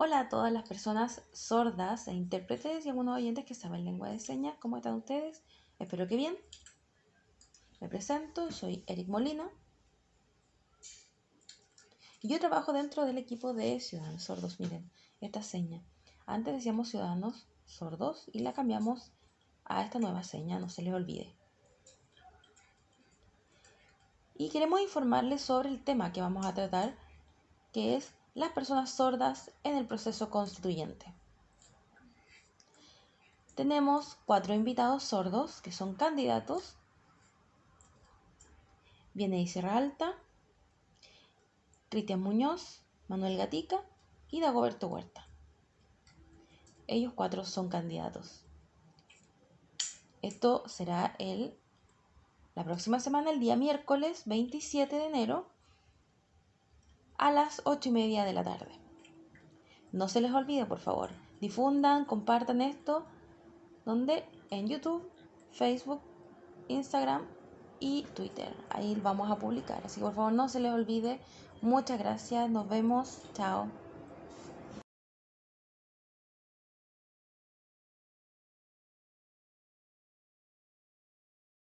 Hola a todas las personas sordas e intérpretes y algunos oyentes que saben lengua de señas. ¿Cómo están ustedes? Espero que bien. Me presento, soy Eric Molina. Y yo trabajo dentro del equipo de Ciudadanos Sordos. Miren, esta seña. Antes decíamos Ciudadanos Sordos y la cambiamos a esta nueva seña, no se les olvide. Y queremos informarles sobre el tema que vamos a tratar, que es las personas sordas en el proceso constituyente. Tenemos cuatro invitados sordos que son candidatos. Viene Sierra Alta, Cristian Muñoz, Manuel Gatica y Dagoberto Huerta. Ellos cuatro son candidatos. Esto será el, la próxima semana, el día miércoles 27 de enero, a las 8 y media de la tarde. No se les olvide, por favor, difundan, compartan esto, donde en YouTube, Facebook, Instagram y Twitter. Ahí vamos a publicar. Así que por favor no se les olvide. Muchas gracias. Nos vemos. Chao.